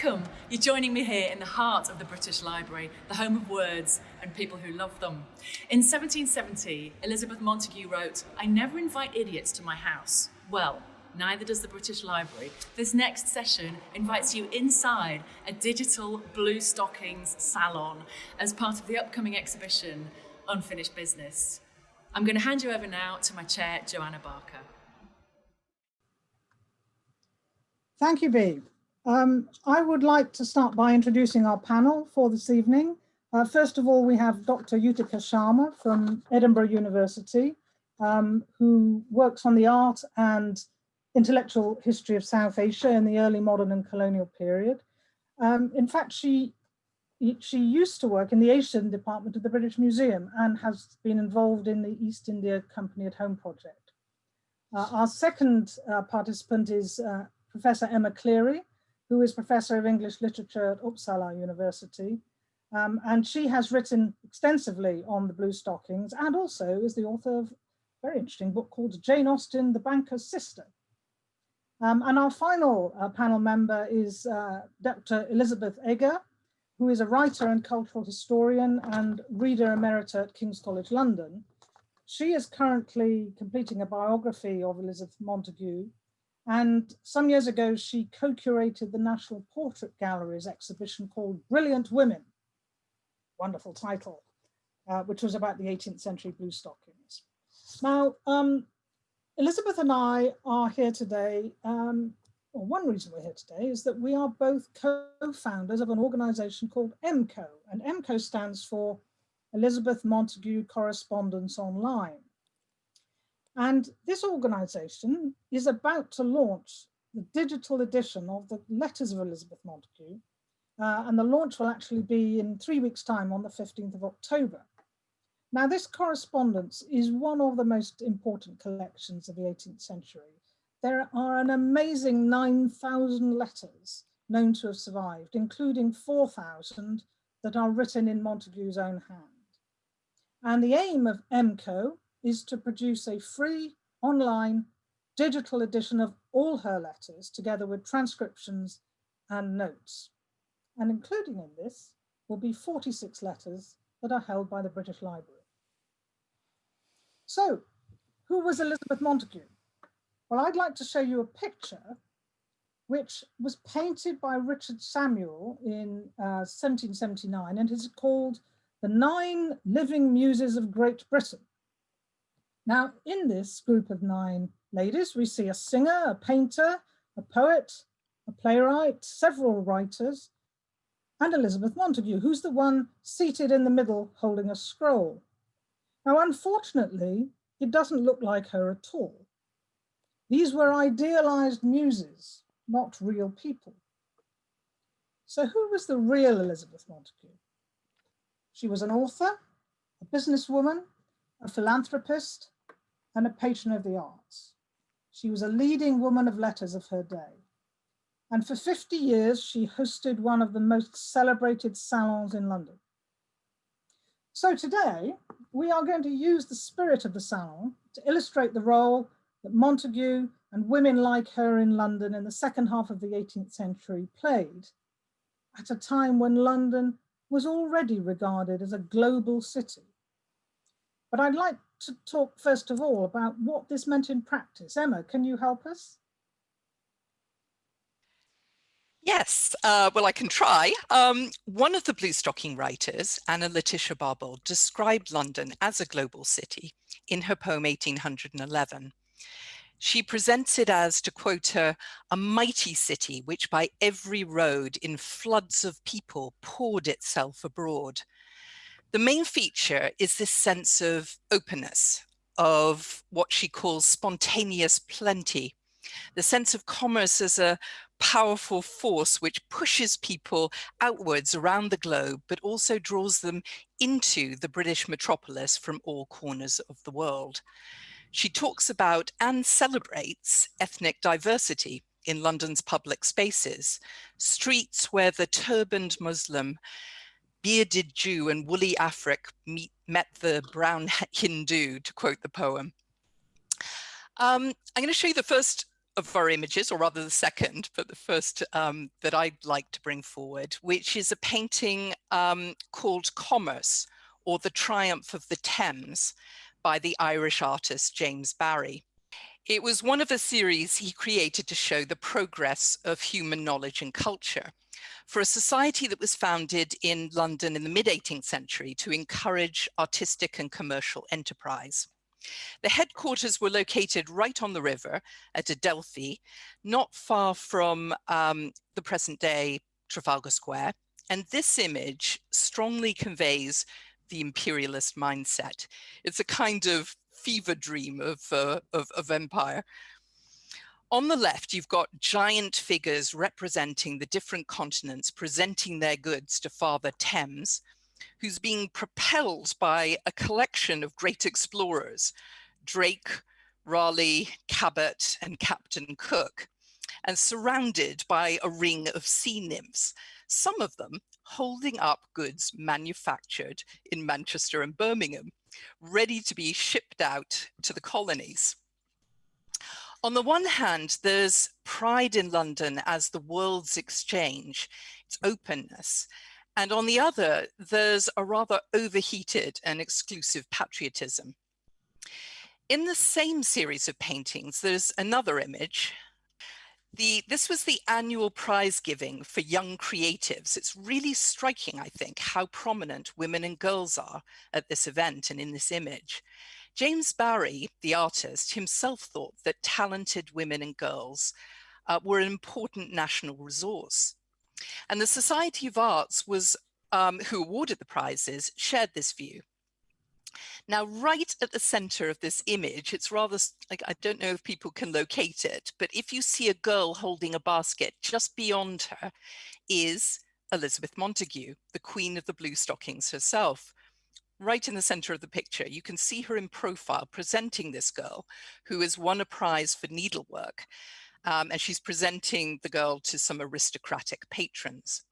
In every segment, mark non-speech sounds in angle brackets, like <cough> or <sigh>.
Welcome! You're joining me here in the heart of the British Library, the home of words and people who love them. In 1770, Elizabeth Montagu wrote, I never invite idiots to my house. Well, neither does the British Library. This next session invites you inside a digital blue stockings salon as part of the upcoming exhibition, Unfinished Business. I'm going to hand you over now to my chair, Joanna Barker. Thank you, Bee. Um, I would like to start by introducing our panel for this evening. Uh, first of all, we have Dr. Yuthika Sharma from Edinburgh University, um, who works on the art and intellectual history of South Asia in the early modern and colonial period. Um, in fact, she, she used to work in the Asian department of the British Museum and has been involved in the East India Company at Home project. Uh, our second uh, participant is uh, Professor Emma Clery, who is Professor of English Literature at Uppsala University. Um, and she has written extensively on the Blue Stockings and also is the author of a very interesting book called Jane Austen, the Banker's Sister. Um, and our final uh, panel member is uh, Dr. Elizabeth Eger, who is a writer and cultural historian and reader emerita at King's College London. She is currently completing a biography of Elizabeth Montagu and some years ago, she co-curated the National Portrait Gallery's exhibition called Brilliant Women, wonderful title, uh, which was about the 18th century blue stockings. Now, um, Elizabeth and I are here today, um, one reason we're here today is that we are both co-founders of an organization called EMCO, and EMCO stands for Elizabeth Montagu Correspondence Online. And this organization is about to launch the digital edition of the Letters of Elizabeth Montagu. Uh, and the launch will actually be in three weeks time on the 15th of October. Now this correspondence is one of the most important collections of the 18th century. There are an amazing 9,000 letters known to have survived, including 4,000 that are written in Montagu's own hand. And the aim of EMCO is to produce a free online digital edition of all her letters together with transcriptions and notes. And including in this will be 46 letters that are held by the British Library. So who was Elizabeth Montagu? Well, I'd like to show you a picture which was painted by Richard Samuel in uh, 1779 and is called The Nine Living Muses of Great Britain. Now, in this group of nine ladies, we see a singer, a painter, a poet, a playwright, several writers, and Elizabeth Montagu, who's the one seated in the middle holding a scroll. Now, unfortunately, it doesn't look like her at all. These were idealized muses, not real people. So who was the real Elizabeth Montagu? She was an author, a businesswoman, a philanthropist, and a patron of the arts. She was a leading woman of letters of her day. And for 50 years, she hosted one of the most celebrated salons in London. So today, we are going to use the spirit of the salon to illustrate the role that Montagu and women like her in London in the second half of the 18th century played at a time when London was already regarded as a global city. But I'd like to talk first of all about what this meant in practice. Emma, can you help us? Yes, uh, well, I can try. Um, one of the Blue Stocking writers, Anna Letitia Barbauld, described London as a global city in her poem 1811. She presents it as, to quote her, a mighty city which by every road in floods of people poured itself abroad. The main feature is this sense of openness, of what she calls spontaneous plenty, the sense of commerce as a powerful force which pushes people outwards around the globe, but also draws them into the British metropolis from all corners of the world. She talks about and celebrates ethnic diversity in London's public spaces, streets where the turbaned Muslim bearded Jew and woolly Afric meet, met the brown <laughs> Hindu, to quote the poem. Um, I'm going to show you the first of our images, or rather the second, but the first um, that I'd like to bring forward, which is a painting um, called Commerce, or The Triumph of the Thames, by the Irish artist James Barry. It was one of a series he created to show the progress of human knowledge and culture for a society that was founded in London in the mid 18th century to encourage artistic and commercial enterprise. The headquarters were located right on the river at Adelphi, not far from um, the present day Trafalgar Square. And this image strongly conveys the imperialist mindset. It's a kind of fever dream of, uh, of, of empire. On the left, you've got giant figures representing the different continents, presenting their goods to Father Thames, who's being propelled by a collection of great explorers, Drake, Raleigh, Cabot, and Captain Cook, and surrounded by a ring of sea nymphs, some of them holding up goods manufactured in Manchester and Birmingham, ready to be shipped out to the colonies. On the one hand, there's pride in London as the world's exchange, its openness. And on the other, there's a rather overheated and exclusive patriotism. In the same series of paintings, there's another image the, this was the annual prize giving for young creatives. It's really striking, I think, how prominent women and girls are at this event and in this image. James Barry, the artist, himself thought that talented women and girls uh, were an important national resource. And the Society of Arts was, um, who awarded the prizes, shared this view. Now, right at the center of this image, it's rather like, I don't know if people can locate it, but if you see a girl holding a basket, just beyond her is Elizabeth Montagu, the queen of the blue stockings herself. Right in the center of the picture, you can see her in profile presenting this girl who has won a prize for needlework. Um, and she's presenting the girl to some aristocratic patrons.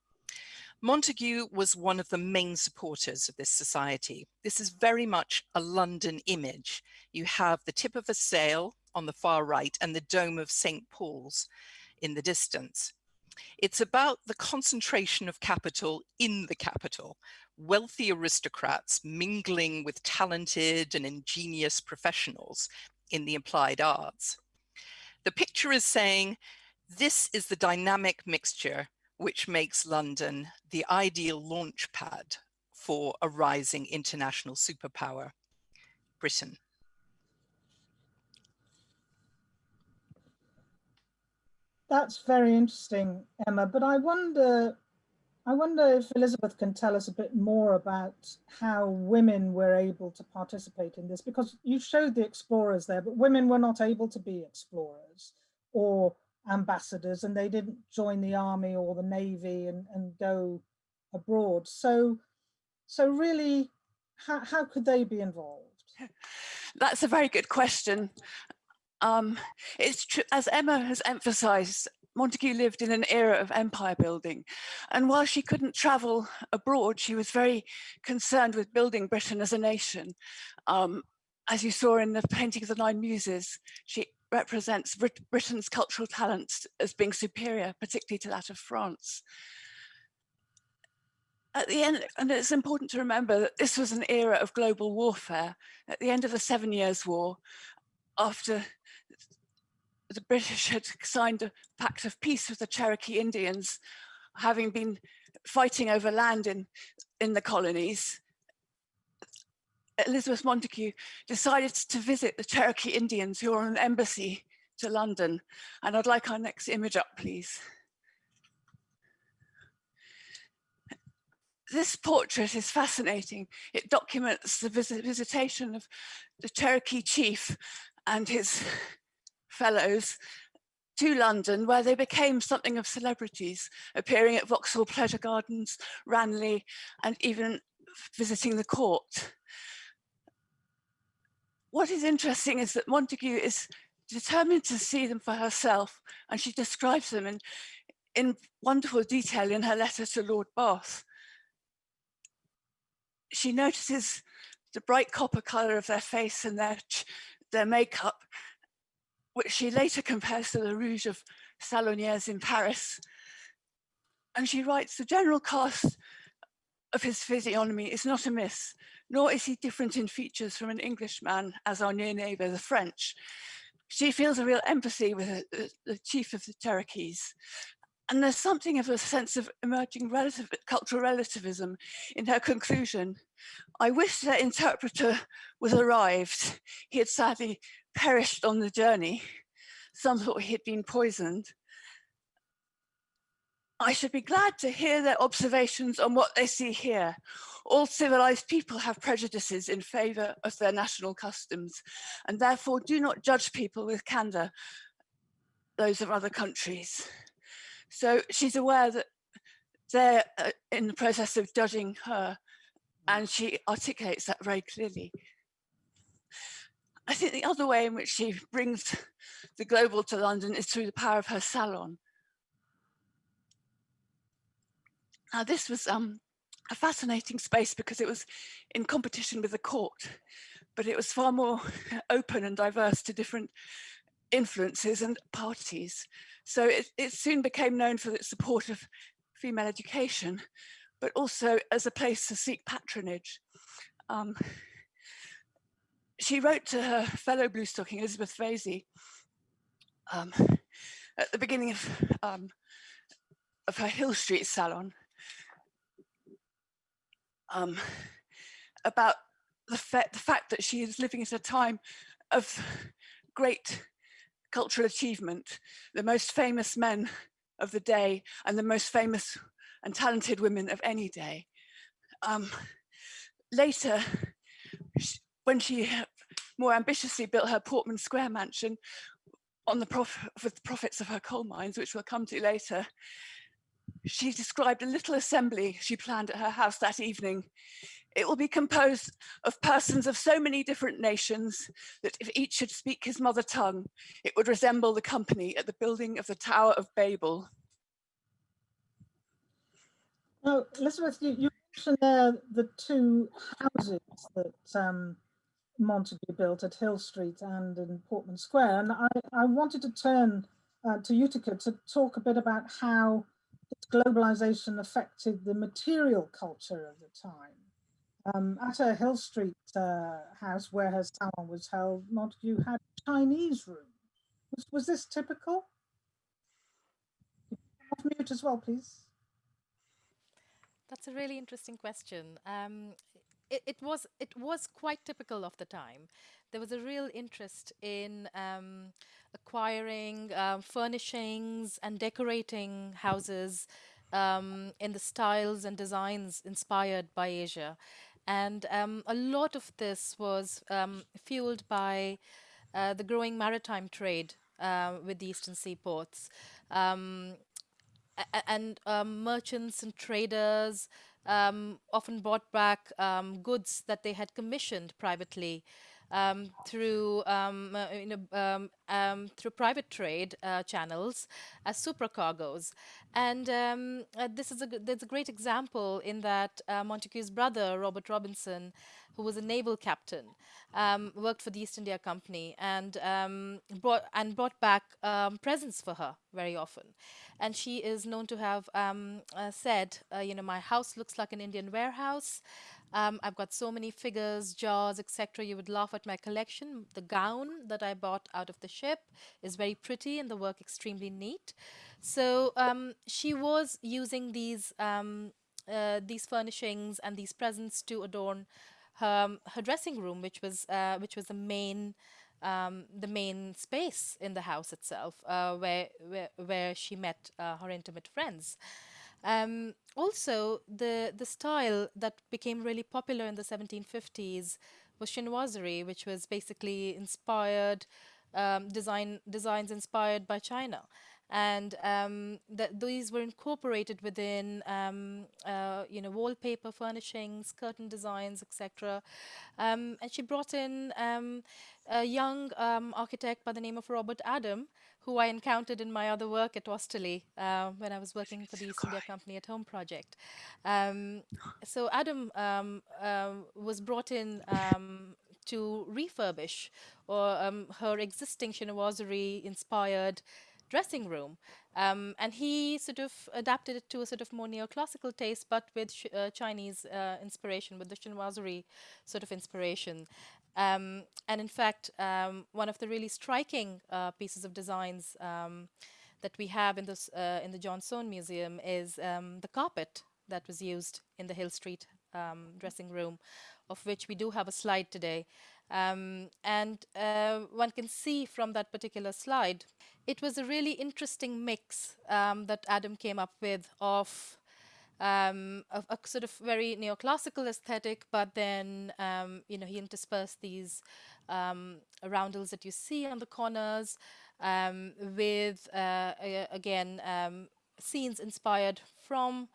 Montagu was one of the main supporters of this society. This is very much a London image. You have the tip of a sail on the far right and the dome of St. Paul's in the distance. It's about the concentration of capital in the capital, wealthy aristocrats mingling with talented and ingenious professionals in the applied arts. The picture is saying, this is the dynamic mixture which makes London the ideal launch pad for a rising international superpower, Britain. That's very interesting, Emma, but I wonder, I wonder if Elizabeth can tell us a bit more about how women were able to participate in this, because you showed the explorers there, but women were not able to be explorers or ambassadors and they didn't join the army or the navy and, and go abroad. So, so really, how, how could they be involved? <laughs> That's a very good question. Um, it's true, as Emma has emphasized, Montagu lived in an era of empire building. And while she couldn't travel abroad, she was very concerned with building Britain as a nation. Um, as you saw in the painting of the Nine Muses, she represents Brit Britain's cultural talents as being superior, particularly to that of France. At the end, and it's important to remember that this was an era of global warfare. At the end of the Seven Years' War, after the British had signed a pact of peace with the Cherokee Indians, having been fighting over land in, in the colonies, Elizabeth Montagu decided to visit the Cherokee Indians who are on an embassy to London. And I'd like our next image up, please. This portrait is fascinating. It documents the visit visitation of the Cherokee chief and his fellows to London, where they became something of celebrities, appearing at Vauxhall Pleasure Gardens, Ranelagh, and even visiting the court what is interesting is that Montagu is determined to see them for herself and she describes them in, in wonderful detail in her letter to Lord Bath. She notices the bright copper colour of their face and their, their makeup which she later compares to the Rouge of Salonières in Paris. And she writes, the general cast of his physiognomy is not amiss, nor is he different in features from an Englishman, as our near neighbour, the French. She feels a real empathy with the, the chief of the Cherokees. And there's something of a sense of emerging relative, cultural relativism in her conclusion. I wish their interpreter was arrived. He had sadly perished on the journey. Some thought he had been poisoned. I should be glad to hear their observations on what they see here. All civilized people have prejudices in favor of their national customs and therefore do not judge people with candor, those of other countries. So she's aware that they're uh, in the process of judging her and she articulates that very clearly. I think the other way in which she brings the global to London is through the power of her salon. Now this was um, a fascinating space because it was in competition with the court, but it was far more <laughs> open and diverse to different influences and parties. So it, it soon became known for its support of female education, but also as a place to seek patronage. Um, she wrote to her fellow bluestocking, Elizabeth Vesey, um, at the beginning of, um, of her Hill Street salon um, about the, fa the fact that she is living at a time of great cultural achievement, the most famous men of the day and the most famous and talented women of any day. Um, later, when she more ambitiously built her Portman Square mansion on the prof with the profits of her coal mines, which we'll come to later, she described a little assembly she planned at her house that evening. It will be composed of persons of so many different nations that if each should speak his mother tongue, it would resemble the company at the building of the Tower of Babel. Now, Elizabeth, you, you mentioned there the two houses that um, Montagu built at Hill Street and in Portman Square. And I, I wanted to turn uh, to Yuthika to talk a bit about how globalization affected the material culture of the time. Um, at her Hill Street uh, house where her salon was held, Montagu had a Chinese room. Was, was this typical? Off mute as well, please. That's a really interesting question. Um, it, it, was it was quite typical of the time. There was a real interest in um, acquiring uh, furnishings and decorating houses um, in the styles and designs inspired by Asia. And um, a lot of this was um, fueled by uh, the growing maritime trade uh, with the eastern seaports. Um, and um, merchants and traders um, often brought back goods that they had commissioned privately um, through um, uh, you know, um, um, through private trade uh, channels as supercargoes. And um, uh, this is a there's a great example in that uh, Montagu's brother Robert Robinson, who was a naval captain, um, worked for the East India Company and brought and brought back presents for her very often. And she is known to have uh, said, uh, you know, my house looks like an Indian warehouse. Um, I've got so many figures, jars, etc. You would laugh at my collection. The gown that I bought out of the ship is very pretty and the work extremely neat. So um, she was using these um, uh, these furnishings and these presents to adorn her, her dressing room, which was uh, which was the main um, the main space in the house itself, uh, where, where where she met uh, her intimate friends. Um, also, the, the style that became really popular in the 1750s was chinoiserie, which was basically inspired, um, design, designs inspired by China. And um, that these were incorporated within, um, uh, you know, wallpaper furnishings, curtain designs, etc. Um, and she brought in um, a young architect by the name of Robert Adam, who I encountered in my other work at Osterley uh, when I was working for the East India Company at Home project. Um, so Adam um, uh, was brought in um, to refurbish or um, her existing chinoiserie inspired dressing room. Um, and he sort of adapted it to a sort of more neoclassical taste, but with uh, Chinese uh, inspiration, with the chinoiserie sort of inspiration. Um, and in fact, um, one of the really striking uh, pieces of designs um, that we have in, this, uh, in the John Soane Museum is um, the carpet that was used in the Hill Street um, dressing room, of which we do have a slide today. Um, and uh, one can see from that particular slide, it was a really interesting mix that Adam came up with of um, a, a, sort of very neoclassical aesthetic, but then, um, you know, he interspersed these um, roundels that you see on the corners um, with, uh, again, scenes inspired from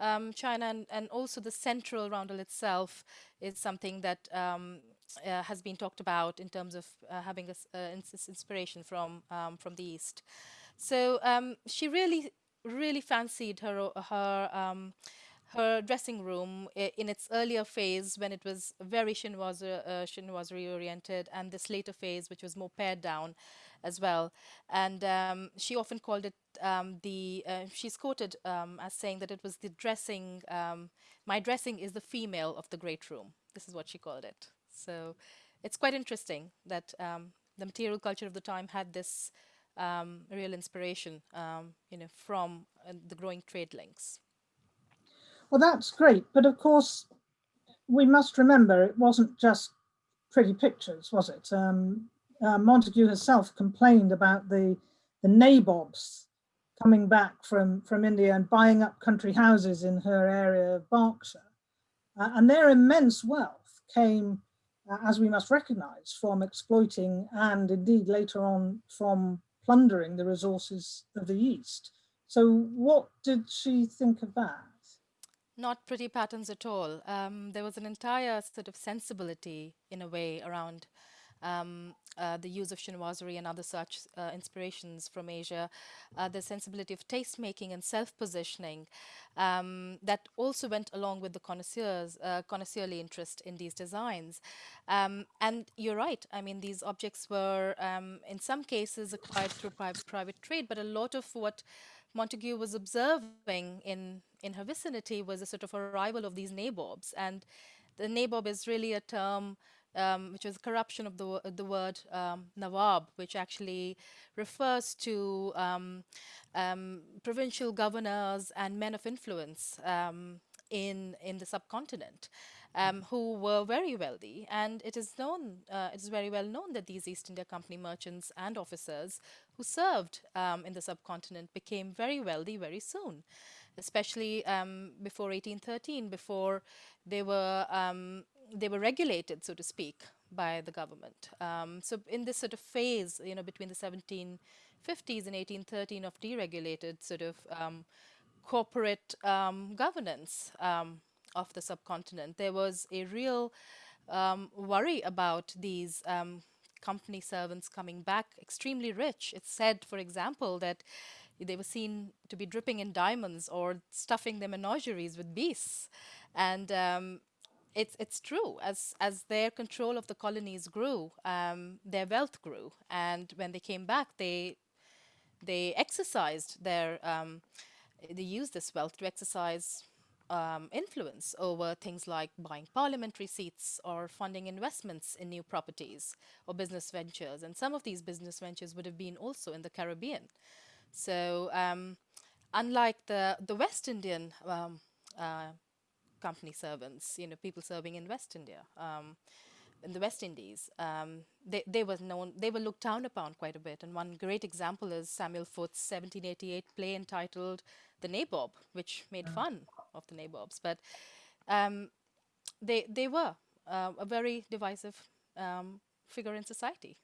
um, China and, and, also the central roundel itself is something that um, uh, has been talked about in terms of uh, having a, uh, inspiration from um, from the east. So um, she really really fancied her her um, her dressing room in its earlier phase when it was very chinoiserie, uh, oriented and this later phase which was more pared down as well. And um, she often called it um, the, uh, she's quoted um, as saying that it was the dressing, um, my dressing is the female of the great room. This is what she called it. So it's quite interesting that um, the material culture of the time had this um, real inspiration, you know, from uh, the growing trade links. Well, that's great. But of course, we must remember it wasn't just pretty pictures, was it? Um, uh, Montagu herself complained about the, the nabobs coming back from, from India and buying up country houses in her area of Berkshire. Uh, and their immense wealth came, uh, as we must recognize, from exploiting and indeed later on from plundering the resources of the East. So what did she think of that? Not pretty patterns at all. Um, there was an entire sort of sensibility in a way around um, uh, the use of chinoiserie and other such uh, inspirations from Asia, uh, the sensibility of taste making and self-positioning um, that also went along with the connoisseurs, uh, connoisseurly interest in these designs. Um, and you're right, I mean, these objects were um, in some cases acquired through private, private trade, but a lot of what Montagu was observing in, in her vicinity was a sort of arrival of these nabobs. And the nabob is really a term um, which was a corruption of the, the word um, Nawab, which actually refers to um, um provincial governors and men of influence um, in, in the subcontinent. Um, who were very wealthy. And it is known, uh, it is very well known that these East India Company merchants and officers who served um, in the subcontinent became very wealthy very soon, especially um, before 1813, before they were um, they were regulated, so to speak, by the government. Um, so in this sort of phase, you know, between the 1750s and 1813 of deregulated sort of um, corporate um, governance um, of the subcontinent, there was a real um, worry about these company servants coming back extremely rich. It's said, for example, that they were seen to be dripping in diamonds or stuffing their menageries with beasts. And um, it's it's true. As as their control of the colonies grew, um, their wealth grew, and when they came back, they they exercised their um, they used this wealth to exercise um, influence over things like buying parliamentary seats or funding investments in new properties or business ventures. And some of these business ventures would have been also in the Caribbean. So um, unlike the, the West Indian um, uh, company servants, you know, people serving in West India, um, in the West Indies. Um, they, they were known, they were looked down upon quite a bit. And one great example is Samuel Foote's 1788 play entitled The Nabob, which made mm. fun of the nabobs. But um, they, they were uh, a very divisive um, figure in society.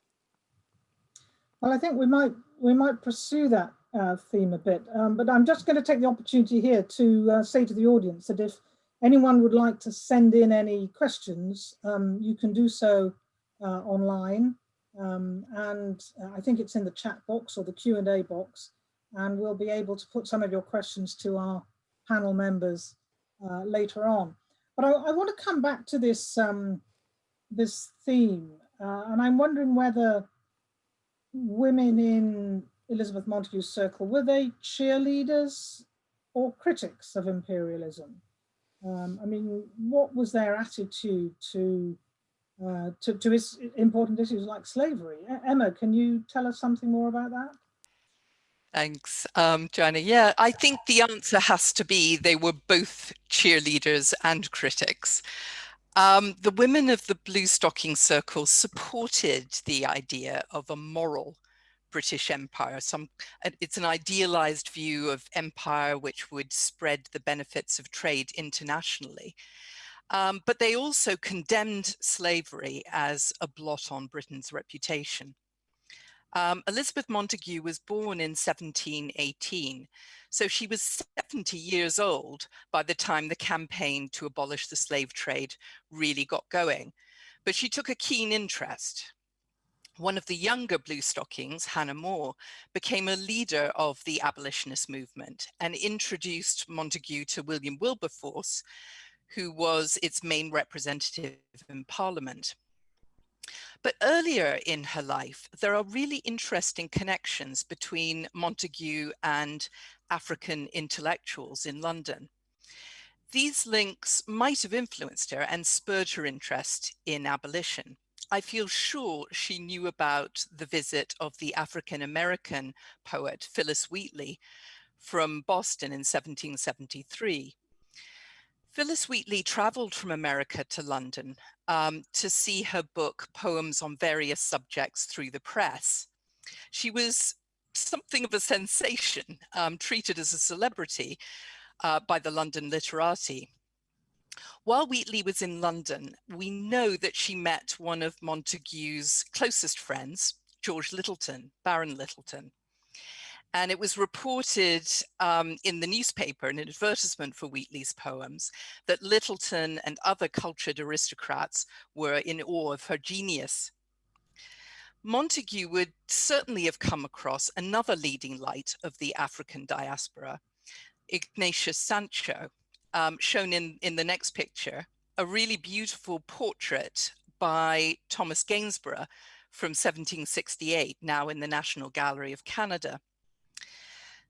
Well, I think we might we might pursue that uh, theme a bit, um, but I'm just going to take the opportunity here to uh, say to the audience that if anyone would like to send in any questions, um, you can do so uh, online. Um, and uh, I think it's in the chat box or the Q&A box. And we'll be able to put some of your questions to our panel members uh, later on. But I, I, want to come back to this um, this theme, uh, and I'm wondering whether women in Elizabeth Montagu's circle, were they cheerleaders or critics of imperialism? Um, I mean, what was their attitude to, uh, to, to important issues like slavery? Emma, can you tell us something more about that? Thanks, um, Joanna. Yeah, I think the answer has to be they were both cheerleaders and critics. Um, the women of the Blue Stocking Circle supported the idea of a moral British Empire. Some, it's an idealized view of empire which would spread the benefits of trade internationally. Um, but they also condemned slavery as a blot on Britain's reputation. Um, Elizabeth Montagu was born in 1718, so she was 70 years old by the time the campaign to abolish the slave trade really got going. But she took a keen interest. One of the younger Blue Stockings, Hannah More, became a leader of the abolitionist movement and introduced Montagu to William Wilberforce, who was its main representative in Parliament. But earlier in her life, there are really interesting connections between Montagu and African intellectuals in London. These links might have influenced her and spurred her interest in abolition. I feel sure she knew about the visit of the African-American poet Phillis Wheatley from Boston in 1773. Phillis Wheatley traveled from America to London um, to see her book, Poems on Various Subjects through the press. She was something of a sensation, um, treated as a celebrity uh, by the London literati. While Wheatley was in London, we know that she met one of Montagu's closest friends, George Lyttelton, Baron Lyttelton. And it was reported um, in the newspaper, an advertisement for Wheatley's poems, that Lyttelton and other cultured aristocrats were in awe of her genius. Montagu would certainly have come across another leading light of the African diaspora, Ignatius Sancho, um, shown in, in the next picture, a really beautiful portrait by Thomas Gainsborough from 1768, now in the National Gallery of Canada.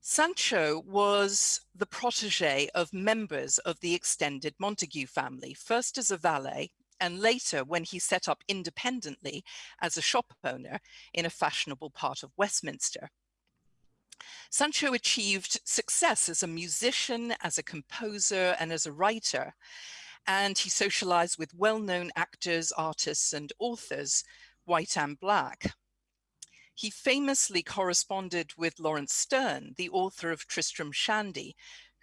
Sancho was the protege of members of the extended Montagu family, first as a valet and later when he set up independently as a shop owner in a fashionable part of Westminster. Sancho achieved success as a musician, as a composer, and as a writer, and he socialized with well-known actors, artists, and authors, white and black. He famously corresponded with Laurence Sterne, the author of Tristram Shandy,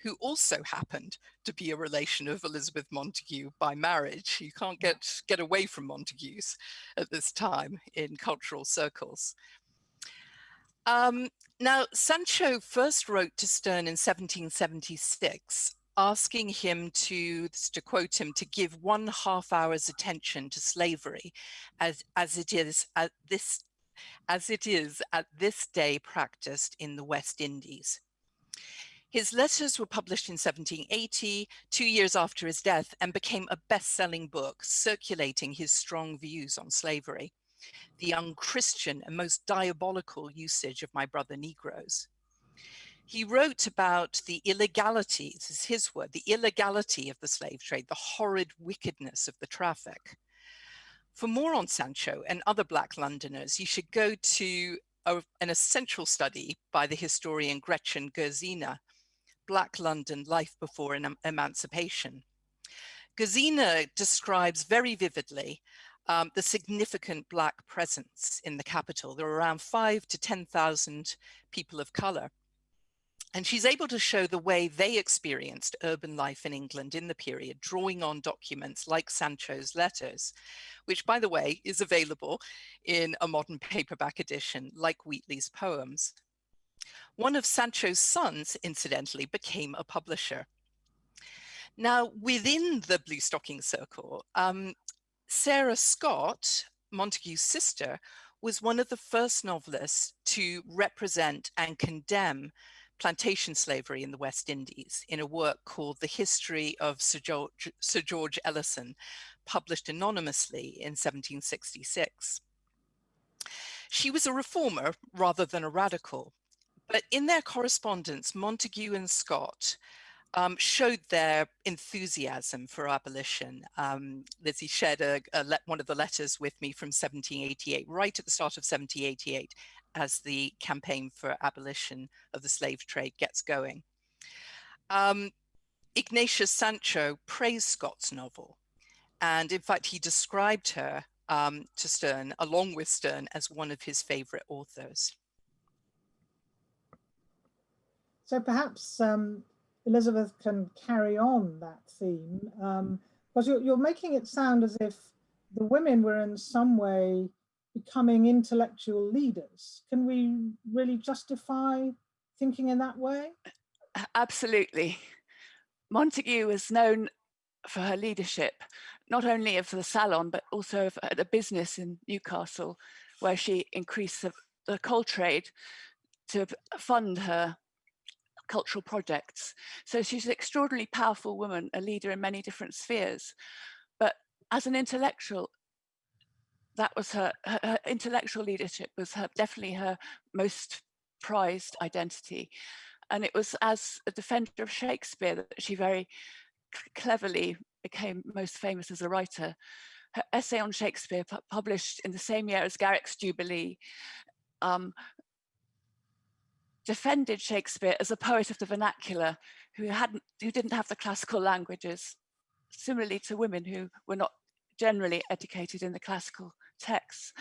who also happened to be a relation of Elizabeth Montagu by marriage. You can't get, get away from Montagus at this time in cultural circles. Um, now, Sancho first wrote to Sterne in 1776, asking him to, to quote him, to give one half hour's attention to slavery as, as it is at this as it is at this day practiced in the West Indies. His letters were published in 1780, two years after his death, and became a best-selling book circulating his strong views on slavery, the unchristian and most diabolical usage of my brother Negroes. He wrote about the illegality, this is his word, the illegality of the slave trade, the horrid wickedness of the traffic. For more on Sancho and other Black Londoners, you should go to a, an essential study by the historian Gretchen Gerzina, Black London, Life Before em Emancipation. Gerzina describes very vividly um, the significant Black presence in the capital. There are around five to 10,000 people of color. And she's able to show the way they experienced urban life in England in the period, drawing on documents like Sancho's letters, which by the way, is available in a modern paperback edition like Wheatley's poems. One of Sancho's sons, incidentally, became a publisher. Now, within the Blue Stocking Circle, um, Sarah Scott, Montagu's sister, was one of the first novelists to represent and condemn plantation slavery in the West Indies in a work called The History of Sir George, Sir George Ellison, published anonymously in 1766. She was a reformer rather than a radical, but in their correspondence, Montagu and Scott um, showed their enthusiasm for abolition. Um, Lizzie shared a, a one of the letters with me from 1788, right at the start of 1788, as the campaign for abolition of the slave trade gets going. Um, Ignatius Sancho praised Scott's novel, and in fact, he described her um, to Sterne, along with Sterne, as one of his favorite authors. So perhaps um, Elizabeth can carry on that theme, um, because you're, you're making it sound as if the women were in some way becoming intellectual leaders. Can we really justify thinking in that way? Absolutely. Montagu was known for her leadership, not only of the salon, but also of the business in Newcastle, where she increased the, the coal trade to fund her cultural projects. So she's an extraordinarily powerful woman, a leader in many different spheres. But as an intellectual, that was her, her, her intellectual leadership was her, definitely her most prized identity. And it was as a defender of Shakespeare that she very cleverly became most famous as a writer. Her essay on Shakespeare, published in the same year as Garrick's Jubilee, um, defended Shakespeare as a poet of the vernacular who hadn't who didn't have the classical languages, similarly to women who were not generally educated in the classical texts.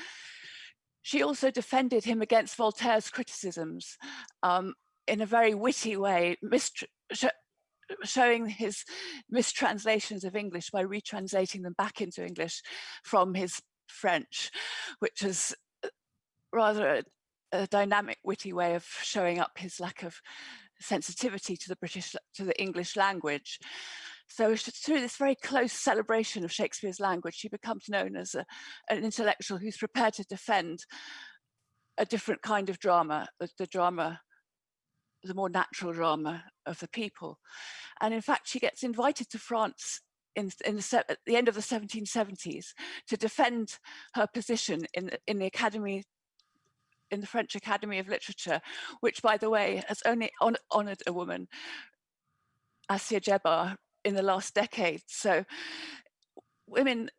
She also defended him against Voltaire's criticisms um, in a very witty way, sh showing his mistranslations of English by retranslating them back into English from his French, which is uh, rather a dynamic, witty way of showing up his lack of sensitivity to the British, to the English language. So through this very close celebration of Shakespeare's language, she becomes known as a, an intellectual who's prepared to defend a different kind of drama, the, drama, the more natural drama of the people. And in fact, she gets invited to France in, in the, at the end of the 1770s to defend her position in, in the Academy in the French Academy of Literature, which, by the way, has only on, honored a woman, Assia Djebar, in the last decade. So women,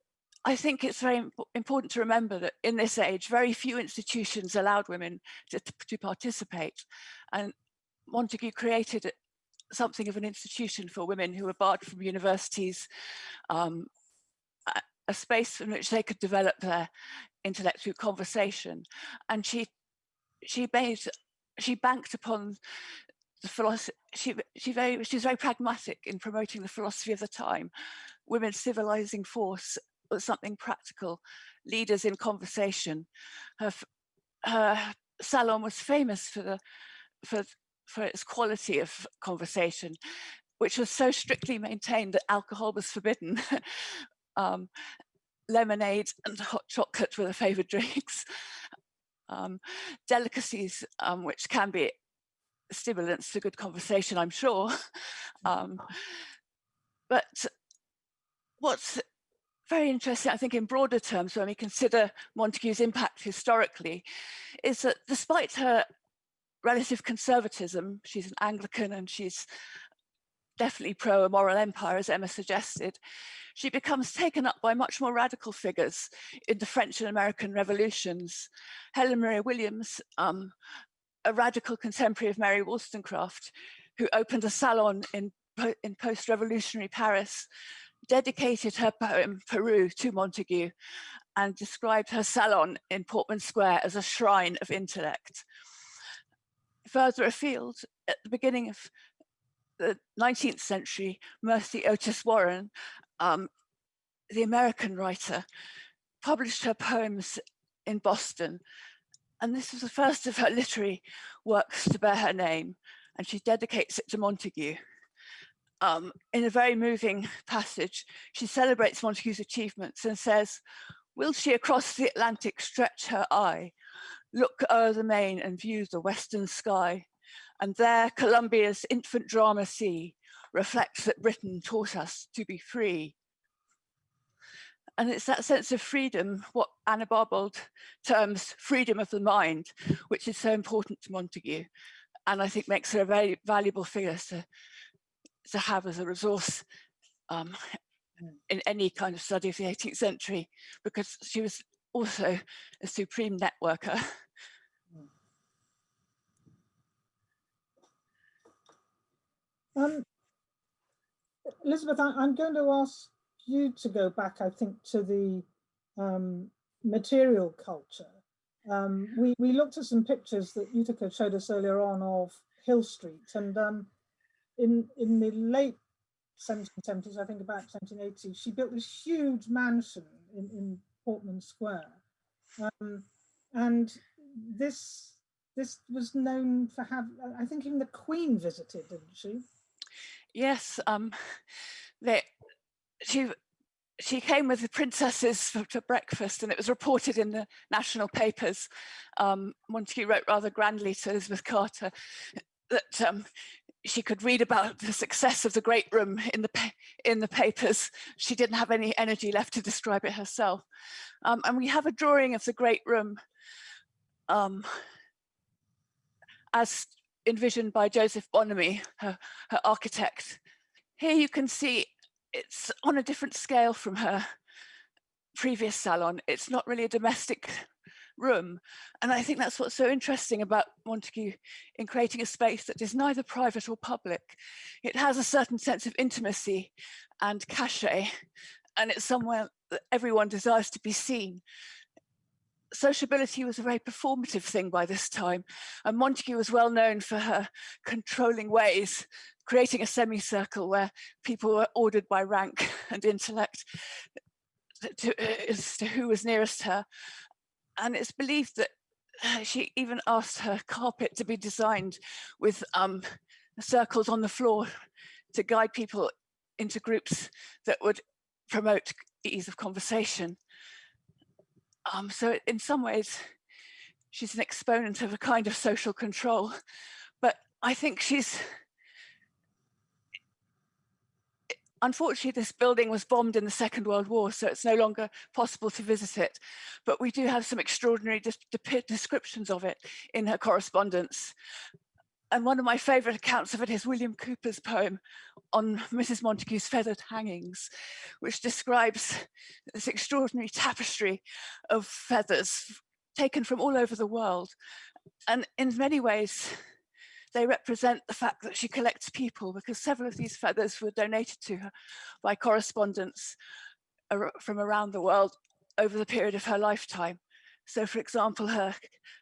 I think it's very imp important to remember that in this age, very few institutions allowed women to, to participate. And Montagu created something of an institution for women who were barred from universities, um, a space in which they could develop their intellectual conversation. And she she made she banked upon the philosophy she she very she's very pragmatic in promoting the philosophy of the time. Women civilizing force was something practical. Leaders in conversation. Her her salon was famous for the for for its quality of conversation which was so strictly maintained that alcohol was forbidden. <laughs> Um, lemonade and hot chocolate were the favorite drinks um, delicacies, um, which can be stimulants to good conversation, I'm sure. <laughs> Um, but what's very interesting, I think, in broader terms, when we consider Montagu's impact historically, is that despite her relative conservatism, she's an Anglican and she's definitely pro a moral empire, as Emma suggested, she becomes taken up by much more radical figures in the French and American revolutions. Helen Maria Williams, um, a radical contemporary of Mary Wollstonecraft, who opened a salon in, in post-revolutionary Paris, dedicated her poem Peru to Montagu and described her salon in Portman Square as a shrine of intellect. Further afield, at the beginning of the 19th century, Mercy Otis Warren, um, the American writer, published her poems in Boston. And this was the first of her literary works to bear her name. And she dedicates it to Montagu. Um, in a very moving passage, she celebrates Montagu's achievements and says, will she across the Atlantic stretch her eye, look o'er the main and view the western sky, and there Columbia's infant drama see reflects that Britain taught us to be free. And it's that sense of freedom, what Anna Barbauld terms freedom of the mind, which is so important to Montagu. And I think makes her a very valuable figure to, to have as a resource um, in any kind of study of the 18th century, because she was also a supreme networker. <laughs> Um, Elizabeth, I, am going to ask you to go back, I think, to the um, material culture. Um, we, we looked at some pictures that Yuthika showed us earlier on of Hill Street, and um, in, in the late 1770s, I think about 1780, she built this huge mansion in, in Portman Square. Um, and this this was known for have I think even the Queen visited, didn't she? Yes, um, <laughs> they, she she came with the princesses for, breakfast and it was reported in the national papers. Um, Montagu wrote rather grandly to Elizabeth Carter that um, she could read about the success of the great room in the in the papers. She didn't have any energy left to describe it herself. Um, and we have a drawing of the great room um, as envisioned by Joseph Bonomi, her, her architect. Here you can see it's on a different scale from her previous salon. It's not really a domestic room. And I think that's what's so interesting about Montagu in creating a space that is neither private or public. It has a certain sense of intimacy and cachet, and it's somewhere that everyone desires to be seen sociability was a very performative thing by this time. And Montagu was well known for her controlling ways, creating a semicircle where people were ordered by rank <laughs> and intellect to, as to who was nearest her. And it's believed that uh, she even asked her carpet to be designed with um, circles on the floor to guide people into groups that would promote ease of conversation. Um, so in some ways, she's an exponent of a kind of social control, but I think she's, unfortunately, this building was bombed in the Second World War, so it's no longer possible to visit it. But we do have some extraordinary descriptions of it in her correspondence. And one of my favorite accounts of it is William Cowper's poem on <laughs> Mrs. Montagu's feathered hangings, which describes this extraordinary tapestry of feathers taken from all over the world. And in many ways, they represent the fact that she collects people because several of these feathers were donated to her by correspondents from around the world over the period of her lifetime. So for example, her,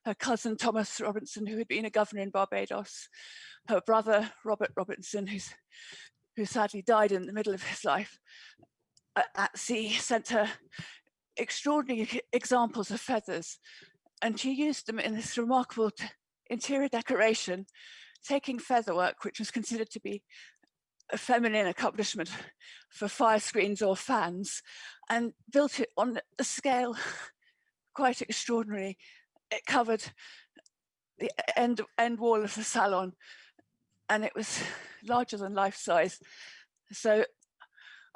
her cousin Thomas Robinson, who had been a governor in Barbados, her brother Robert Robinson, who's, who sadly died in the middle of his life uh, at sea, sent her extraordinary examples of feathers. And she used them in this remarkable interior decoration, taking featherwork, which was considered to be a feminine accomplishment for fire screens or fans, and built it on a scale <laughs> quite extraordinary. It covered the end, end wall of the salon and it was larger than life size. So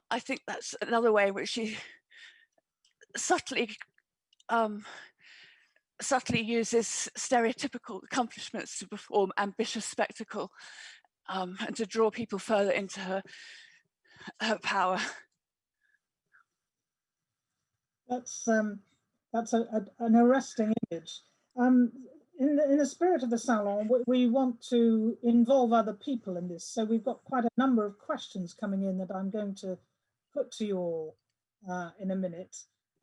I think that's another way in which she subtly um, subtly uses stereotypical accomplishments to perform ambitious spectacle um, and to draw people further into her her power. That's um, that's a, a, an arresting image. Um, in, the, in the spirit of the salon, we, want to involve other people in this. So we've got quite a number of questions coming in that I'm going to put to you all uh, in a minute.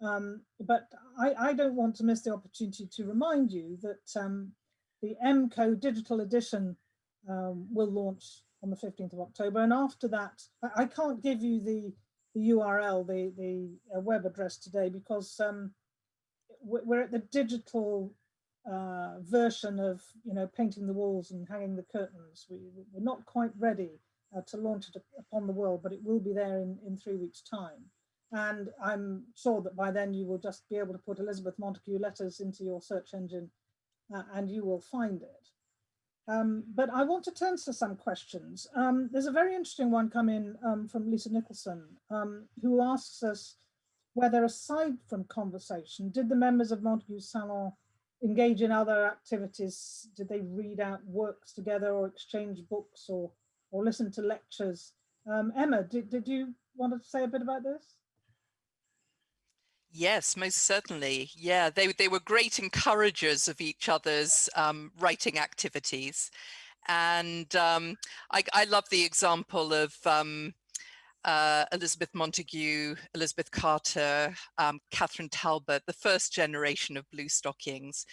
Um, but I, I, don't want to miss the opportunity to remind you that um, the MCO digital edition um, will launch on the 15th of October. And after that, I, I can't give you the, the URL, the, the uh, web address today because um, we're at the digital uh, version of, you know, painting the walls and hanging the curtains. We, we're not quite ready uh, to launch it upon the world, but it will be there in, in three weeks time. And I'm sure that by then you will just be able to put Elizabeth Montagu letters into your search engine uh, and you will find it. Um, but I want to turn to some questions. Um, there's a very interesting one come in um, from Lisa Nicholson, um, who asks us, whether aside from conversation, did the members of Montagu's Salon engage in other activities? Did they read out works together or exchange books or, or listen to lectures? Um, Emma, did, did you want to say a bit about this? Yes, most certainly. Yeah, they, they were great encouragers of each other's um, writing activities. And um, I, I, love the example of um, uh, Elizabeth Montagu, Elizabeth Carter, um, Catherine Talbot, the first generation of blue stockings,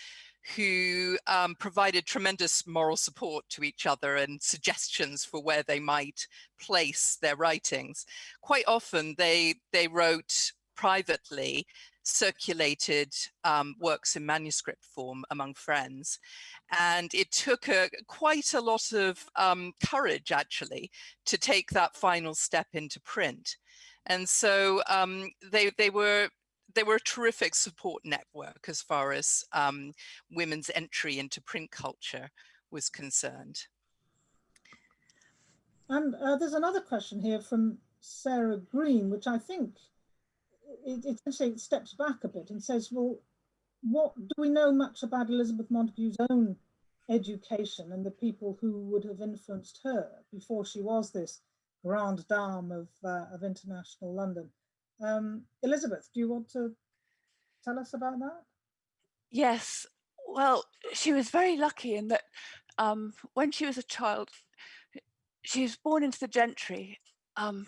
who um, provided tremendous moral support to each other and suggestions for where they might place their writings. Quite often they, they wrote privately circulated um, works in manuscript form among friends. And it took a, quite a lot of um, courage actually to take that final step into print. And so um, they, they were they were a terrific support network as far as um, women's entry into print culture was concerned. And uh, there's another question here from Sarah Green, which I think it, it steps back a bit and says, well, what do we know much about Elizabeth Montagu's own education and the people who would have influenced her before she was this grande dame of, uh, of international London? Um, Elizabeth, do you want to tell us about that? Yes, well, she was very lucky in that um, when she was a child, she was born into the gentry, um,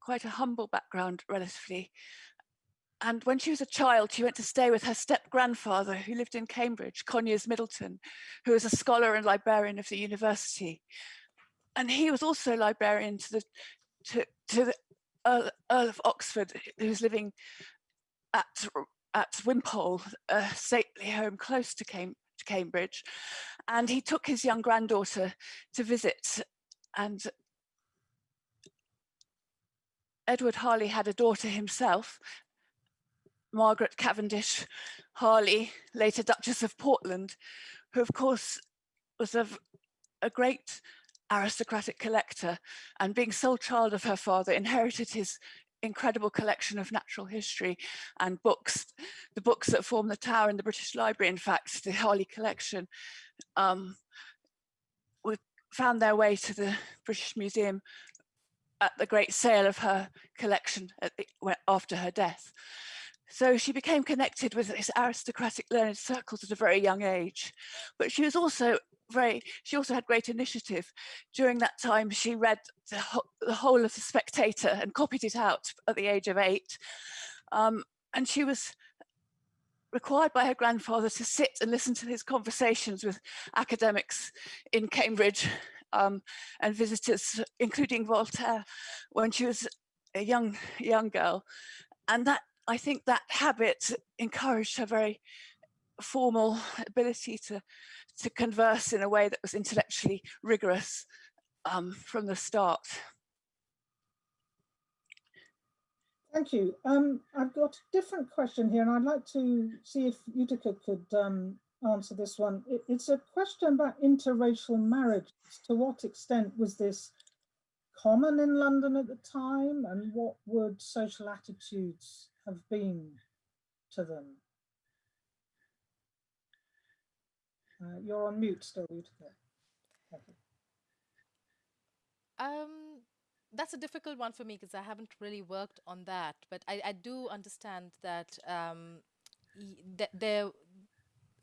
quite a humble background relatively, and when she was a child, she went to stay with her step grandfather who lived in Cambridge, Conyers Middleton, who was a scholar and librarian of the university. And he was also librarian to the to, to the Earl, Earl of Oxford, who was living at at Wimpole, a stately home close to, Cam to Cambridge. And he took his young granddaughter to visit and Edward Harley had a daughter himself Margaret Cavendish Harley, later Duchess of Portland, who of course was a, a great aristocratic collector and being sole child of her father inherited his incredible collection of natural history and books. The books that form the tower in the British Library, in fact, the Harley collection, um, found their way to the British Museum at the great sale of her collection the, after her death. So she became connected with these aristocratic learned circles at a very young age. But she was also very, she also had great initiative. During that time, she read the, ho the whole of The Spectator and copied it out at the age of eight. Um, and she was required by her grandfather to sit and listen to his conversations with academics in Cambridge um, and visitors, including Voltaire, when she was a young young girl. And that I think that habit encouraged her very formal ability to, to converse in a way that was intellectually rigorous um, from the start. Thank you. Um, I've got a different question here and I'd like to see if Yuthika could um, answer this one. It, it's a question about interracial marriage. To what extent was this common in London at the time and what would social attitudes have been to them? Uh, you're on mute still, Yuthika. Um, that's a difficult one for me because I haven't really worked on that, but I, I do understand that um, th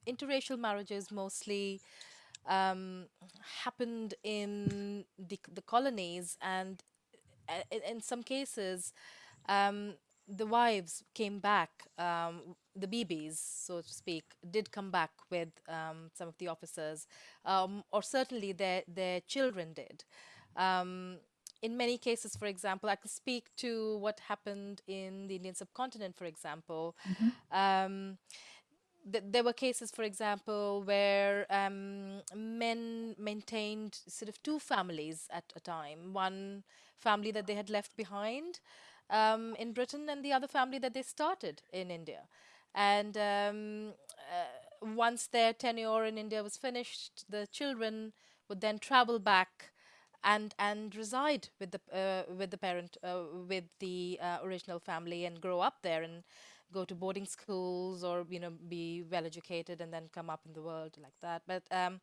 interracial marriages mostly um, happened in the, the colonies and uh, in, in some cases um, the wives came back, um, the BBs, so to speak, did come back with um, some of the officers, um, or certainly their, their children did. Um, in many cases, for example, I could speak to what happened in the Indian subcontinent, for example. Mm -hmm. Th there were cases, for example, where um, men maintained sort of two families at a time. One family that they had left behind, um, in Britain and the other family that they started in India. And um, uh, once their tenure in India was finished, the children would then travel back and and reside with the uh, with the parent uh, with the uh, original family and grow up there and go to boarding schools or you know be well educated and then come up in the world like that but um,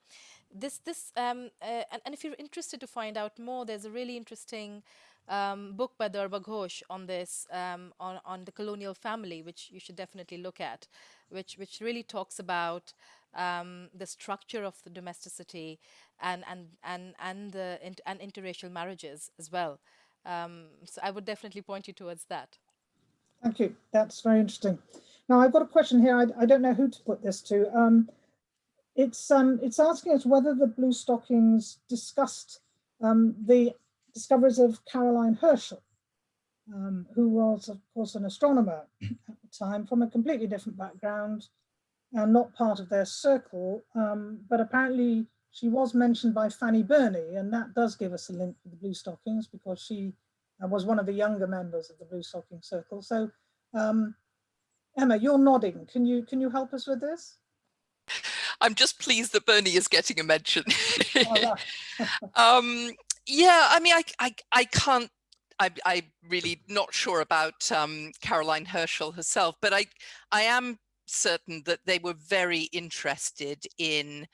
this this um, uh, and, and if you're interested to find out more there's a really interesting um, book by Durba Ghosh on this um, on on the colonial family which you should definitely look at which which really talks about um, the structure of the domesticity and and and and the and interracial marriages as well um, so I would definitely point you towards that. Thank you. That's very interesting. Now I've got a question here. I, I don't know who to put this to. Um, it's um, it's asking us whether the Blue Stockings discussed the discoveries of Caroline Herschel, um, who was of course an astronomer <clears throat> at the time from a completely different background and not part of their circle, um, but apparently she was mentioned by Fanny Burney, and that does give us a link to the Blue Stockings because she was one of the younger members of the Blue Stocking Circle. So um, Emma, you're nodding. Can you can you help us with this? I'm just pleased that Burney is getting a mention. <laughs> <laughs> um, yeah, I mean, I, I, I can't, I, I'm really not sure about um, Caroline Herschel herself, but I, I am certain that they were very interested in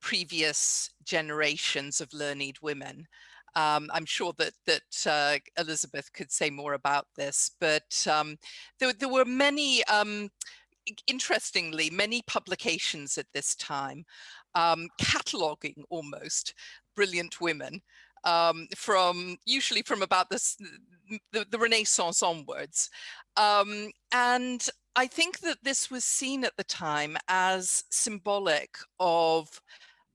previous generations of learned women. Um, I'm sure that that uh, Elizabeth could say more about this, but um, there, there, were many, um, interestingly, many publications at this time, um, cataloging almost brilliant women um, from usually from about this, the, the Renaissance onwards. Um, and I think that this was seen at the time as symbolic of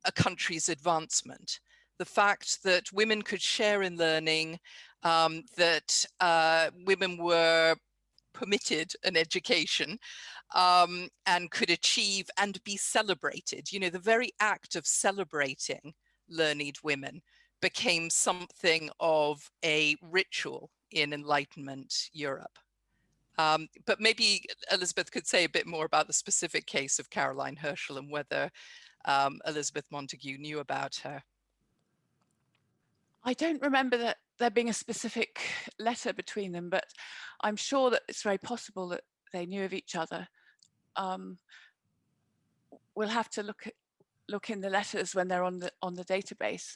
a country's advancement the fact that women could share in learning, um, that uh, women were permitted an education um, and could achieve and be celebrated. You know, the very act of celebrating learned women became something of a ritual in Enlightenment Europe. Um, but maybe Elizabeth could say a bit more about the specific case of Caroline Herschel and whether um, Elizabeth Montagu knew about her. I don't remember that there being a specific letter between them, but I'm sure that it's very possible that they knew of each other. Um, we'll have to look at, look in the letters when they're on the on the database.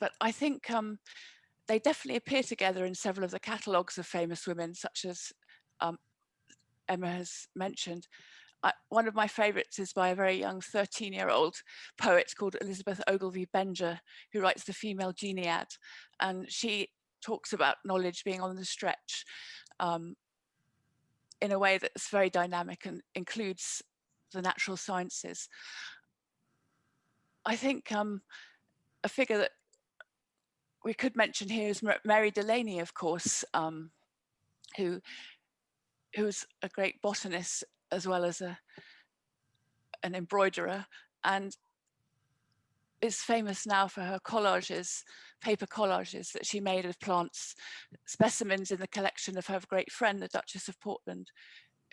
But I think um, they definitely appear together in several of the catalogues of famous women, such as um, Emma has mentioned. I, one of my favorites is by a very young 13 year old poet called Elizabeth Ogilvie Benger, who writes the Female Geniad. And she talks about knowledge being on the stretch um, in a way that's very dynamic and includes the natural sciences. I think um, a figure that we could mention here is Mary Delany, of course, um, who who's a great botanist as well as a an embroiderer and is famous now for her collages, paper collages that she made of plants, specimens in the collection of her great friend, the Duchess of Portland,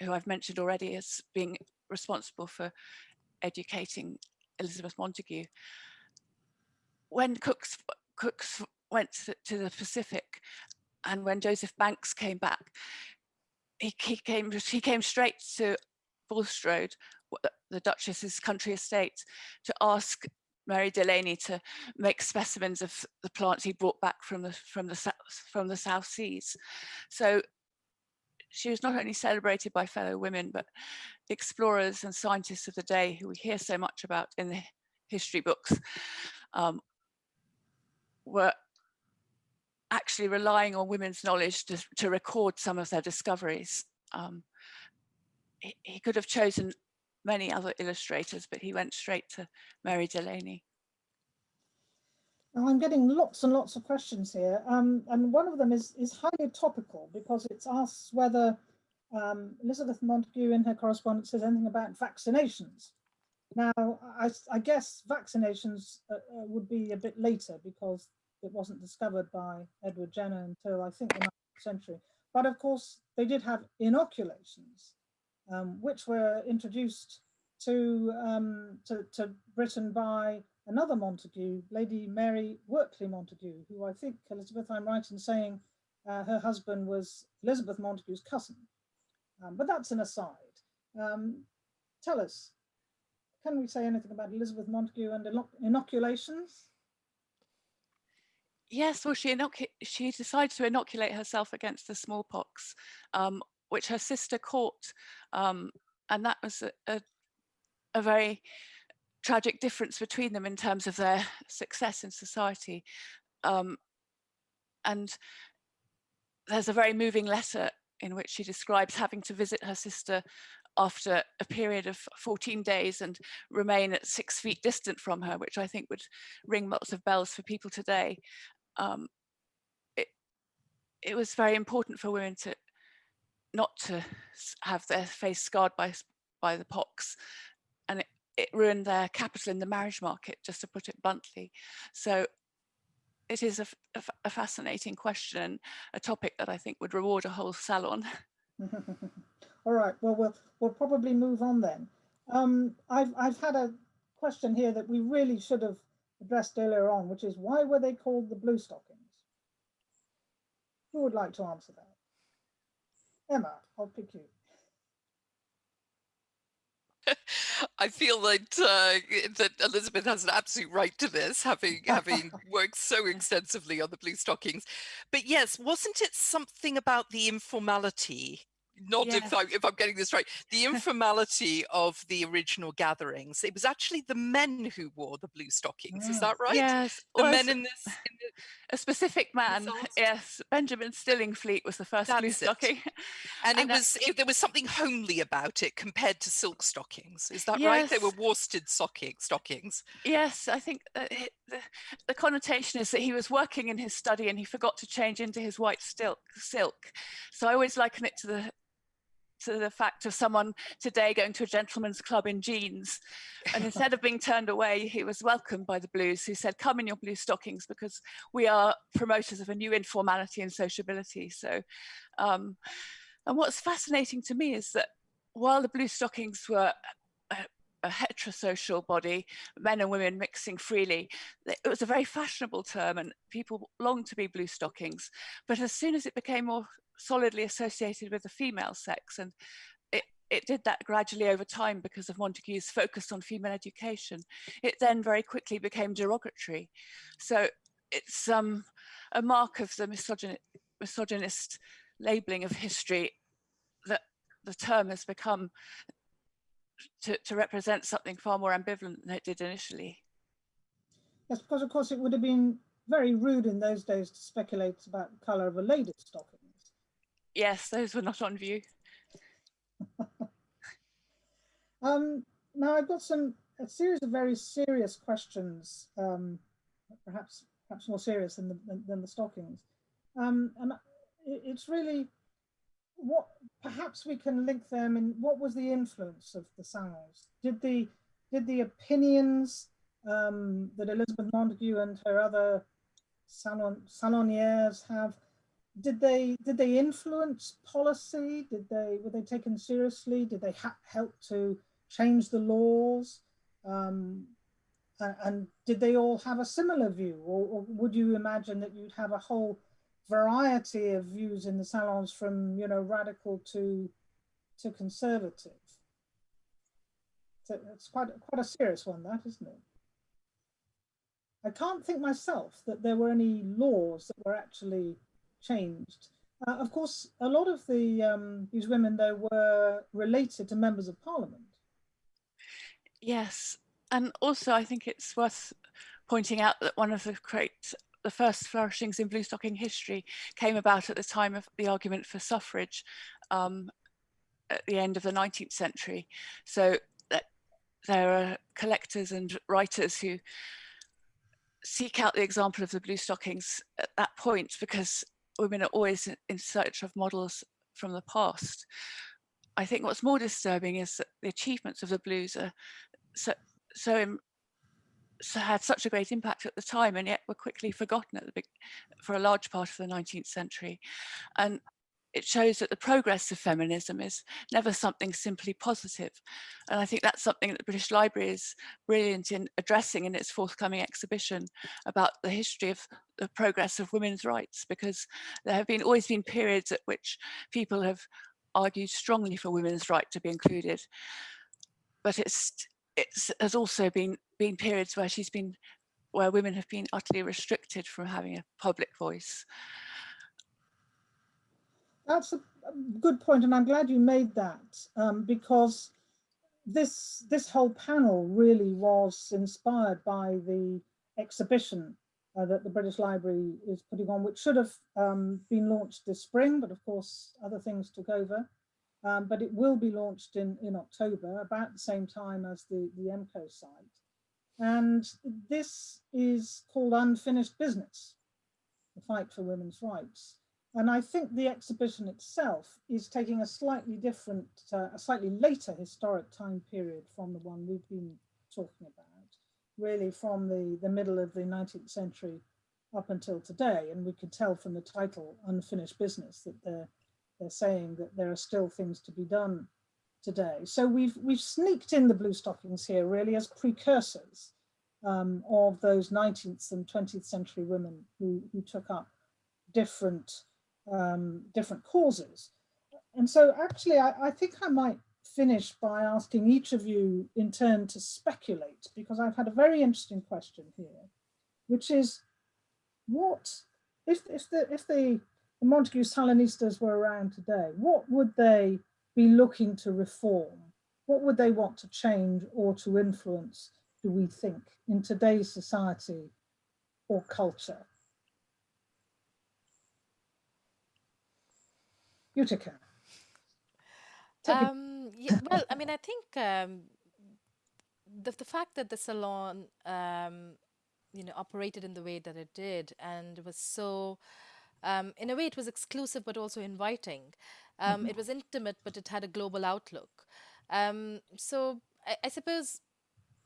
who I've mentioned already as being responsible for educating Elizabeth Montagu. When Cook's, Cook's went to the Pacific and when Joseph Banks came back, he, he came he came straight to Bulstrode, the Duchess's country estate, to ask Mary Delany to make specimens of the plants he brought back from the from the from the South Seas. So she was not only celebrated by fellow women, but explorers and scientists of the day who we hear so much about in the history books um, were actually relying on women's knowledge to, to record some of their discoveries. Um, he, he, could have chosen many other illustrators, but he went straight to Mary Delany. Now I'm getting lots and lots of questions here, um, and one of them is, is highly topical because it asks whether um, Elizabeth Montagu in her correspondence says anything about vaccinations. Now, I, I guess vaccinations uh, uh, would be a bit later because it wasn't discovered by Edward Jenner until I think the 19th century. But of course, they did have inoculations, um, which were introduced to, um, to, to, Britain by another Montagu, Lady Mary Wortley Montagu, who I think, Elizabeth, I'm right in saying uh, her husband was Elizabeth Montagu's cousin. Um, but that's an aside. Um, tell us, can we say anything about Elizabeth Montagu and inoculations? Yes, well, she, she decided to inoculate herself against the smallpox, um, which her sister caught. Um, and that was a, a, a, very tragic difference between them in terms of their success in society. Um, and there's a very moving letter in which she describes having to visit her sister after a period of 14 days and remain at six feet distant from her, which I think would ring lots of bells for people today. Um, it, it was very important for women to not to have their face scarred by, by the pox. And it, it ruined their capital in the marriage market, just to put it bluntly. So it is a, a, a, fascinating question, a topic that I think would reward a whole salon. <laughs> All right, well, we'll, we'll probably move on then. Um, I've, I've had a question here that we really should have addressed earlier on, which is why were they called the blue stockings? Who would like to answer that? Emma, I'll pick you. <laughs> I feel that uh, that Elizabeth has an absolute right to this, having <laughs> having worked so extensively on the blue stockings. But yes, wasn't it something about the informality not yes. if, I, if I'm getting this right, the <laughs> informality of the original gatherings. It was actually the men who wore the blue stockings. Is mm. that right? Yes. The well, men in this. In the, a specific man. Yes. Benjamin Stillingfleet was the first That's blue stocking. And, and, it was it, there was something homely about it compared to silk stockings. Is that yes. right? They were worsted stocking, stockings. Yes, I think it, the, the connotation is that he was working in his study and he forgot to change into his white silk. silk. So I always liken it to the to the fact of someone today going to a gentleman's club in jeans. And instead of being turned away, he was welcomed by the Blues who said, come in your blue stockings because we are promoters of a new informality and sociability. So, um, and what's fascinating to me is that while the blue stockings were a, a heterosocial body, men and women mixing freely. It was a very fashionable term and people longed to be blue stockings. But as soon as it became more solidly associated with the female sex and it, it did that gradually over time because of Montagu's focus on female education. It then very quickly became derogatory. So it's um, a mark of the misogyn misogynist labeling of history that the term has become to, to represent something far more ambivalent than it did initially. Yes, because of course it would have been very rude in those days to speculate about the colour of a lady's stocking. Yes, those were not on view. <laughs> um, now I've got some a series of very serious questions, um, perhaps perhaps more serious than the than, than the stockings, um, and it's really what perhaps we can link them in. What was the influence of the salons? Did the did the opinions um, that Elizabeth Montagu and her other salon saloniers have did they did they influence policy? Did they were they taken seriously? Did they help to change the laws? Um, and, and, did they all have a similar view, or, or, would you imagine that you'd have a whole variety of views in the salons, from you know radical to to conservative? So it's quite quite a serious one, that isn't it? I can't think myself that there were any laws that were actually changed. Uh, of course, a lot of the um, these women though were related to members of parliament. Yes, and also I think it's worth pointing out that one of the great the first flourishings in blue stocking history came about at the time of the argument for suffrage um, at the end of the 19th century. So there are collectors and writers who seek out the example of the blue stockings at that point because women are always in search of models from the past. I think what's more disturbing is that the achievements of the blues are so, so, so had such a great impact at the time and yet were quickly forgotten the for a large part of the 19th century. And it shows that the progress of feminism is never something simply positive. And I think that's something that the British Library is brilliant in addressing in its forthcoming exhibition about the history of the progress of women's rights, because there have been always been periods at which people have argued strongly for women's right to be included. But it's it's has also been been periods where she's been where women have been utterly restricted from having a public voice. That's a good point, and I'm glad you made that um, because this this whole panel really was inspired by the exhibition uh, that the British Library is putting on, which should have um, been launched this spring, but of course other things took over. Um, but it will be launched in, in October, about the same time as the, the MCO site. And this is called Unfinished Business, the fight for women's rights. And I think the exhibition itself is taking a slightly different, uh, a slightly later historic time period from the one we've been talking about, really from the, the middle of the 19th century up until today. And we can tell from the title, Unfinished Business, that they're, they're saying that there are still things to be done today. So we've, we've sneaked in the blue stockings here really as precursors um, of those 19th and 20th century women who, who took up different um, different causes. And so actually, I, I think I might finish by asking each of you in turn to speculate, because I've had a very interesting question here, which is what, if, if, the, if the, the Montagu Salonistas were around today, what would they be looking to reform? What would they want to change or to influence, do we think, in today's society or culture? Yuthika. Um, yeah, well, I mean, I think um, the the fact that the salon, um, you know, operated in the way that it did and it was so, um, in a way, it was exclusive but also inviting. Um, mm -hmm. It was intimate, but it had a global outlook. Um, so I, I suppose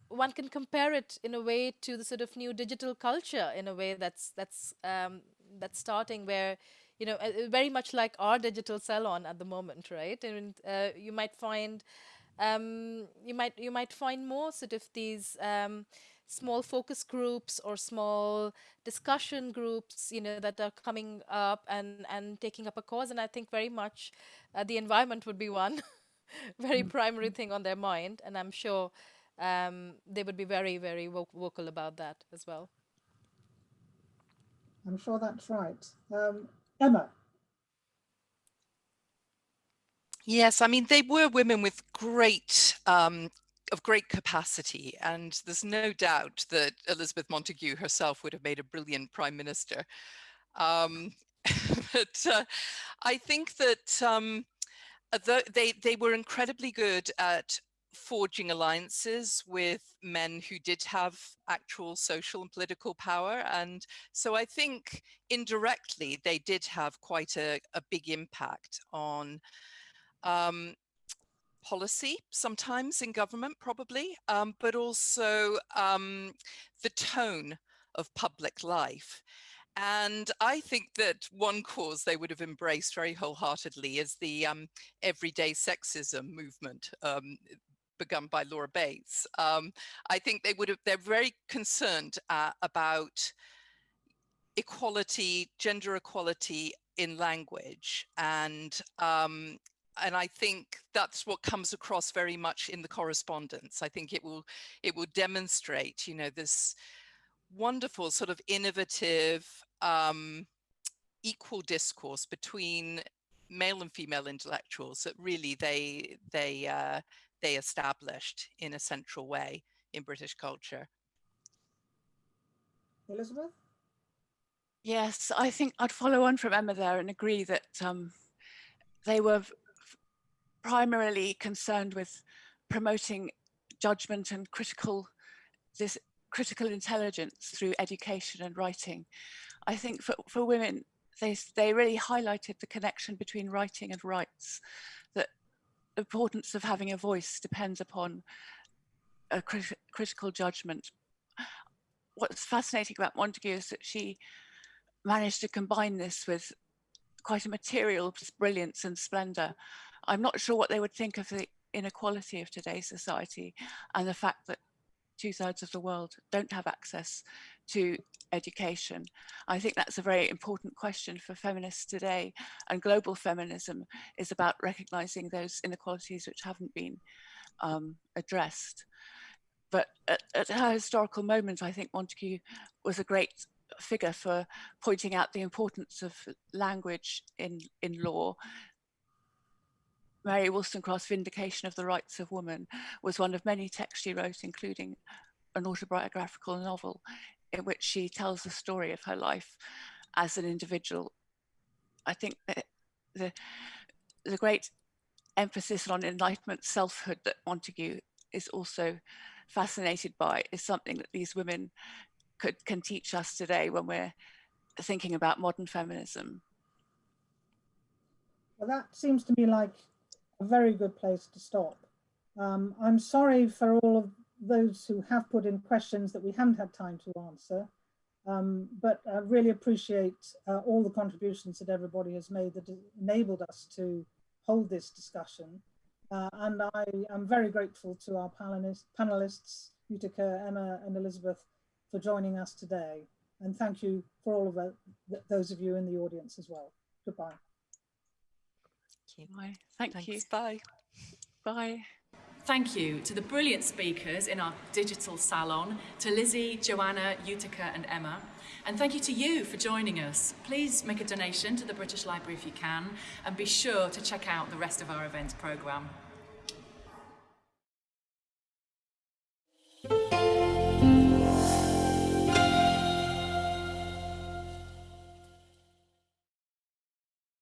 one can compare it in a way to the sort of new digital culture in a way that's that's um, that's starting where you know, uh, very much like our digital salon at the moment, right? And uh, you might find, um, you might you might find more sort of these um, small focus groups or small discussion groups, you know, that are coming up and and taking up a cause. And I think very much uh, the environment would be one <laughs> very mm primary thing on their mind, and I'm sure um, they would be very very vocal about that as well. I'm sure that's right. Um, Emma. Yes, I mean, they were women with great, um, of great capacity. And there's no doubt that Elizabeth Montagu herself would have made a brilliant prime minister. Um, <laughs> but uh, I think that um, they, they were incredibly good at forging alliances with men who did have actual social and political power. And so I think indirectly they did have quite a, a big impact on um, policy sometimes in government probably, um, but also um, the tone of public life. And I think that one cause they would have embraced very wholeheartedly is the um, everyday sexism movement. Um, begun by Laura Bates. Um, I think they would have, they're very concerned uh, about equality, gender equality in language. And, um, and I think that's what comes across very much in the correspondence. I think it will, it will demonstrate, you know, this wonderful sort of innovative, um, equal discourse between male and female intellectuals that really they, they, uh, they established in a central way in British culture. Elizabeth? Yes, I think I'd follow on from Emma there and agree that um, they were primarily concerned with promoting judgment and critical this critical intelligence through education and writing. I think for, for women, they, they really highlighted the connection between writing and rights, that importance of having a voice depends upon a crit critical judgment. What's fascinating about Montagu is that she managed to combine this with quite a material brilliance and splendor. I'm not sure what they would think of the inequality of today's society and the fact that two thirds of the world don't have access to education. I think that's a very important question for feminists today. And global feminism is about recognizing those inequalities which haven't been um, addressed. But at, at her historical moment, I think Montagu was a great figure for pointing out the importance of language in, in law. Mary Wollstonecraft's Vindication of the Rights of Woman was one of many texts she wrote, including an autobiographical novel in which she tells the story of her life as an individual. I think that the, the great emphasis on enlightenment selfhood that Montagu is also fascinated by is something that these women could can teach us today when we're thinking about modern feminism. Well, that seems to me like a very good place to stop. Um, I'm sorry for all of those who have put in questions that we haven't had time to answer, um, but I really appreciate uh, all the contributions that everybody has made that enabled us to hold this discussion. Uh, and I am very grateful to our panelists, panelists, Yuthika, Emma and Elizabeth for joining us today. And thank you for all of uh, those of you in the audience as well. Goodbye. Thank you. Bye. Thank Thanks. you. Bye. Bye. Thank you to the brilliant speakers in our digital salon, to Lizzie, Joanna, Yuthika and Emma. And thank you to you for joining us. Please make a donation to the British Library if you can, and be sure to check out the rest of our events programme.